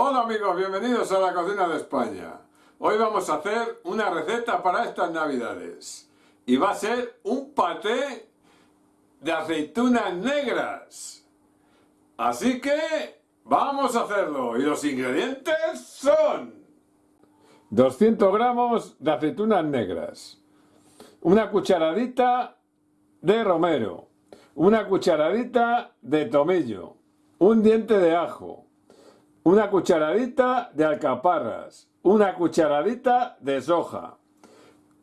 Hola amigos, bienvenidos a la cocina de España. Hoy vamos a hacer una receta para estas navidades. Y va a ser un paté de aceitunas negras. Así que vamos a hacerlo. Y los ingredientes son... 200 gramos de aceitunas negras. Una cucharadita de romero. Una cucharadita de tomillo. Un diente de ajo una cucharadita de alcaparras, una cucharadita de soja,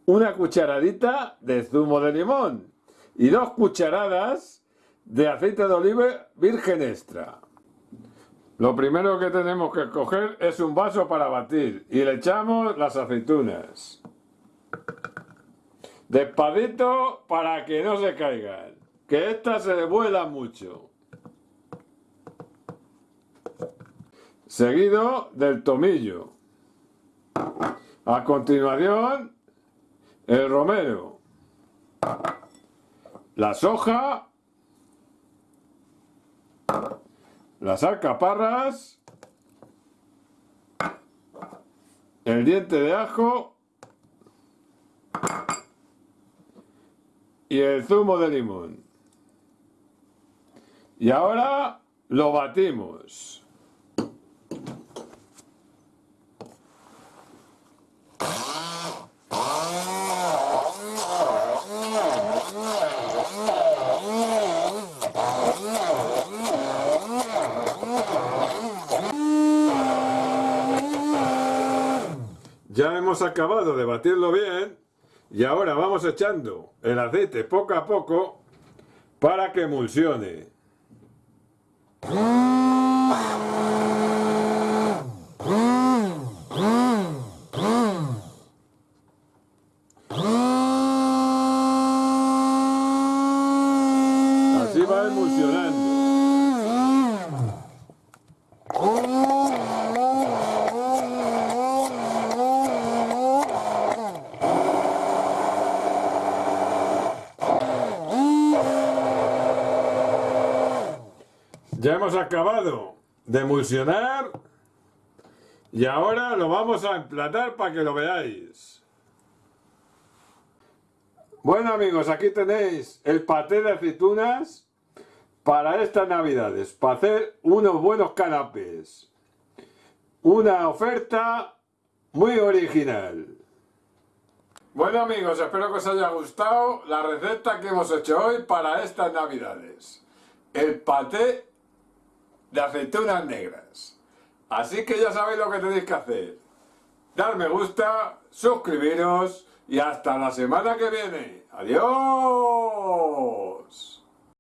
una cucharadita de zumo de limón y dos cucharadas de aceite de oliva virgen extra. Lo primero que tenemos que coger es un vaso para batir y le echamos las aceitunas. Despadito para que no se caigan, que estas se vuelan mucho. Seguido del tomillo. A continuación, el romero, la soja, las alcaparras, el diente de ajo y el zumo de limón. Y ahora lo batimos. Ya hemos acabado de batirlo bien y ahora vamos echando el aceite poco a poco para que emulsione. Así va emulsionando. Ya hemos acabado de emulsionar y ahora lo vamos a emplatar para que lo veáis. Bueno amigos, aquí tenéis el paté de aceitunas para estas navidades, para hacer unos buenos canapés. Una oferta muy original. Bueno amigos, espero que os haya gustado la receta que hemos hecho hoy para estas navidades. El paté de aceitunas negras. Así que ya sabéis lo que tenéis que hacer. Dar me gusta, suscribiros y hasta la semana que viene. ¡Adiós!